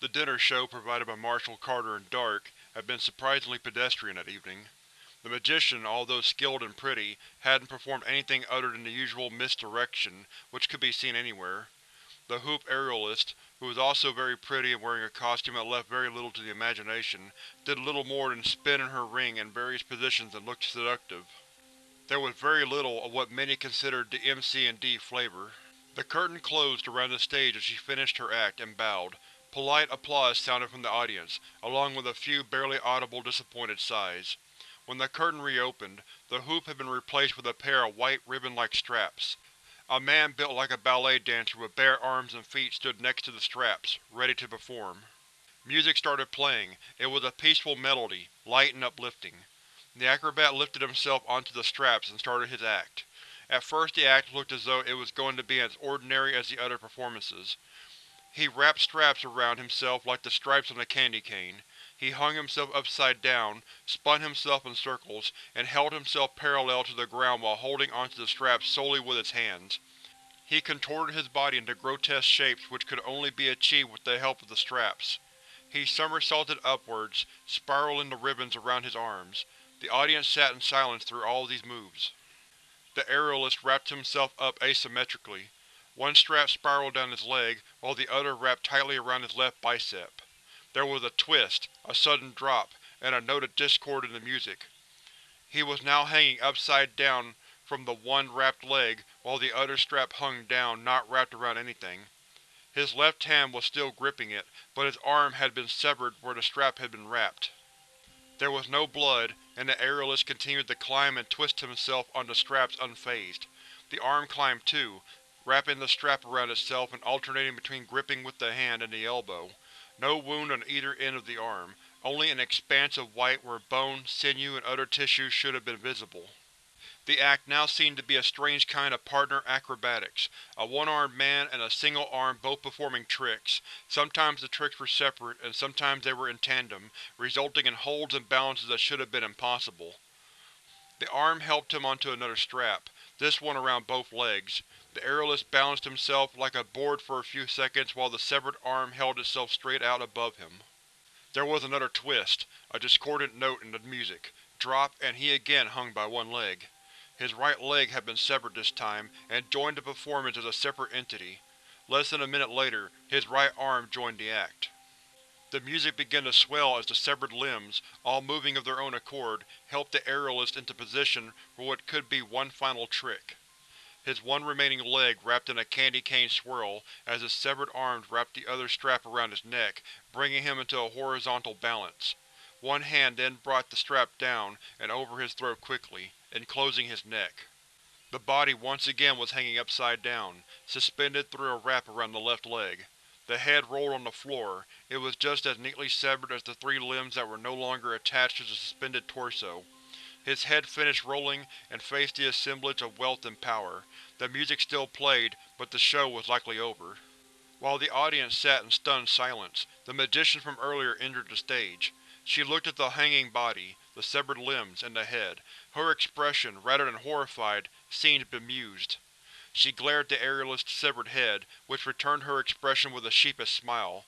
The dinner show provided by Marshall Carter and Dark had been surprisingly pedestrian that evening. The magician, although skilled and pretty, hadn't performed anything other than the usual misdirection, which could be seen anywhere. The hoop aerialist, who was also very pretty and wearing a costume that left very little to the imagination, did little more than spin in her ring in various positions and looked seductive. There was very little of what many considered the MC&D flavor. The curtain closed around the stage as she finished her act and bowed. Polite applause sounded from the audience, along with a few barely audible disappointed sighs. When the curtain reopened, the hoop had been replaced with a pair of white ribbon-like straps. A man built like a ballet dancer with bare arms and feet stood next to the straps, ready to perform. Music started playing. It was a peaceful melody, light and uplifting. The acrobat lifted himself onto the straps and started his act. At first the act looked as though it was going to be as ordinary as the other performances. He wrapped straps around himself like the stripes on a candy cane. He hung himself upside down, spun himself in circles, and held himself parallel to the ground while holding onto the straps solely with his hands. He contorted his body into grotesque shapes which could only be achieved with the help of the straps. He somersaulted upwards, spiraling the ribbons around his arms. The audience sat in silence through all of these moves. The aerialist wrapped himself up asymmetrically. One strap spiraled down his leg, while the other wrapped tightly around his left bicep. There was a twist, a sudden drop, and a note of discord in the music. He was now hanging upside down from the one wrapped leg, while the other strap hung down, not wrapped around anything. His left hand was still gripping it, but his arm had been severed where the strap had been wrapped. There was no blood, and the aerialist continued to climb and twist himself on the straps unfazed. The arm climbed too, wrapping the strap around itself and alternating between gripping with the hand and the elbow. No wound on either end of the arm, only an expanse of white where bone, sinew, and other tissues should have been visible. The act now seemed to be a strange kind of partner acrobatics, a one-armed man and a single arm both performing tricks. Sometimes the tricks were separate, and sometimes they were in tandem, resulting in holds and balances that should have been impossible. The arm helped him onto another strap, this one around both legs. The aerialist balanced himself like a board for a few seconds while the severed arm held itself straight out above him. There was another twist, a discordant note in the music, drop, and he again hung by one leg. His right leg had been severed this time, and joined the performance as a separate entity. Less than a minute later, his right arm joined the act. The music began to swell as the severed limbs, all moving of their own accord, helped the aerialist into position for what could be one final trick. His one remaining leg wrapped in a candy cane swirl as his severed arms wrapped the other strap around his neck, bringing him into a horizontal balance. One hand then brought the strap down and over his throat quickly enclosing his neck. The body once again was hanging upside down, suspended through a wrap around the left leg. The head rolled on the floor, it was just as neatly severed as the three limbs that were no longer attached to the suspended torso. His head finished rolling and faced the assemblage of wealth and power. The music still played, but the show was likely over. While the audience sat in stunned silence, the magician from earlier entered the stage. She looked at the hanging body, the severed limbs, and the head. Her expression, rather than horrified, seemed bemused. She glared at the aerialist's severed head, which returned her expression with a sheepish smile.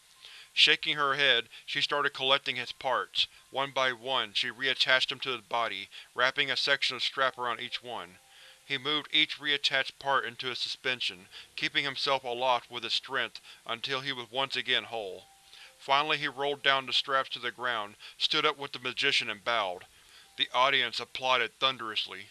Shaking her head, she started collecting his parts. One by one, she reattached them to his body, wrapping a section of strap around each one. He moved each reattached part into his suspension, keeping himself aloft with his strength until he was once again whole. Finally he rolled down the straps to the ground, stood up with the magician and bowed. The audience applauded thunderously.